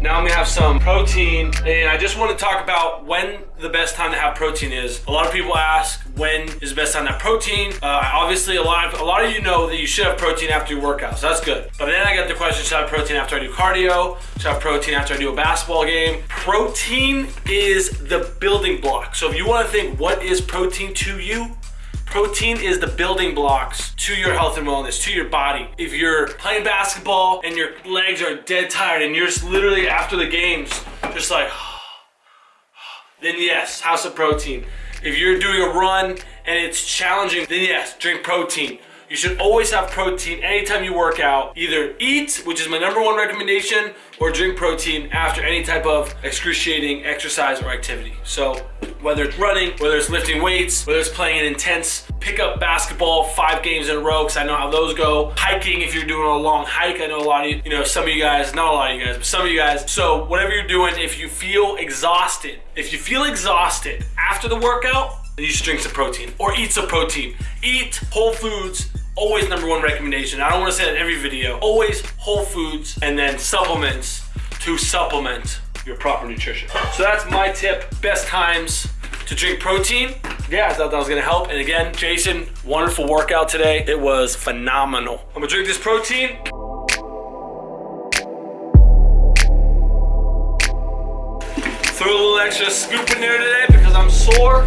Now I'm gonna have some protein, and I just want to talk about when the best time to have protein is. A lot of people ask when is the best time to have protein. Uh, obviously, a lot of a lot of you know that you should have protein after your workouts. So that's good. But then I get the question: Should I have protein after I do cardio? Should I have protein after I do a basketball game? Protein is the building block. So if you want to think what is protein to you, Protein is the building blocks to your health and wellness, to your body. If you're playing basketball and your legs are dead tired and you're just literally after the games, just like, then yes, have some protein. If you're doing a run and it's challenging, then yes, drink protein. You should always have protein anytime you work out. Either eat, which is my number one recommendation, or drink protein after any type of excruciating exercise or activity. So whether it's running, whether it's lifting weights, whether it's playing an intense pickup basketball five games in a row, because I know how those go. Hiking, if you're doing a long hike, I know a lot of you, you know, some of you guys, not a lot of you guys, but some of you guys. So whatever you're doing, if you feel exhausted, if you feel exhausted after the workout, you should drink some protein or eat some protein. Eat whole foods, always number one recommendation. I don't want to say that in every video. Always whole foods and then supplements to supplement your proper nutrition. So that's my tip. Best times to drink protein. Yeah, I thought that was gonna help. And again, Jason, wonderful workout today. It was phenomenal. I'm gonna drink this protein. Throw a little extra scoop in there today because I'm sore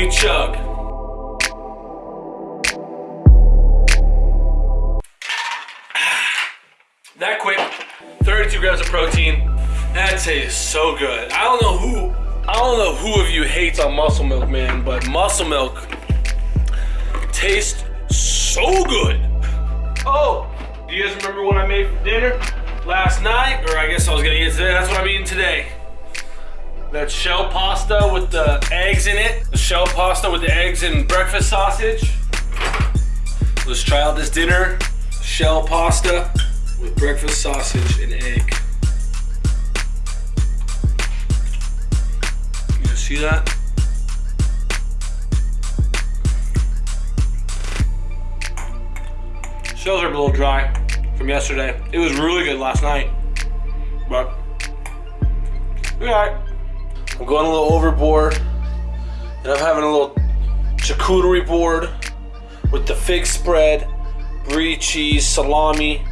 we chug. that quick, 32 grams of protein. That tastes so good. I don't know who, I don't know who of you hates on muscle milk, man, but muscle milk tastes so good. Oh, do you guys remember what I made for dinner last night? Or I guess I was gonna eat today. That's what I'm eating today. That shell pasta with the eggs in it. The shell pasta with the eggs and breakfast sausage. Let's try out this dinner. Shell pasta with breakfast sausage and egg. You see that? Shells are a little dry from yesterday. It was really good last night, but we all right. I'm going a little overboard, and I'm having a little charcuterie board with the fig spread, brie cheese, salami,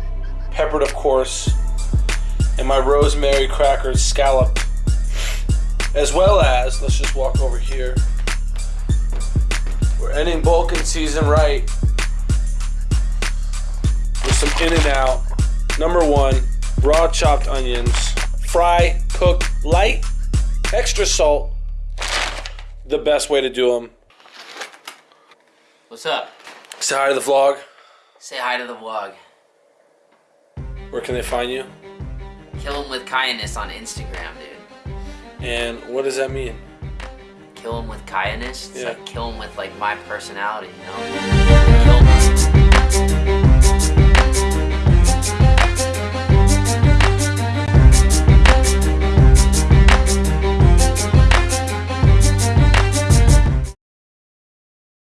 peppered of course, and my rosemary crackers scalloped. As well as, let's just walk over here. We're ending Bulking season right with some In-N-Out. Number one, raw chopped onions. Fry, cook, light, extra salt. The best way to do them. What's up? Say hi to the vlog. Say hi to the vlog. Where can they find you? Kill him with kindness on Instagram, dude. And what does that mean? Kill him with kindness. It's Yeah. like kill him with like my personality, you know?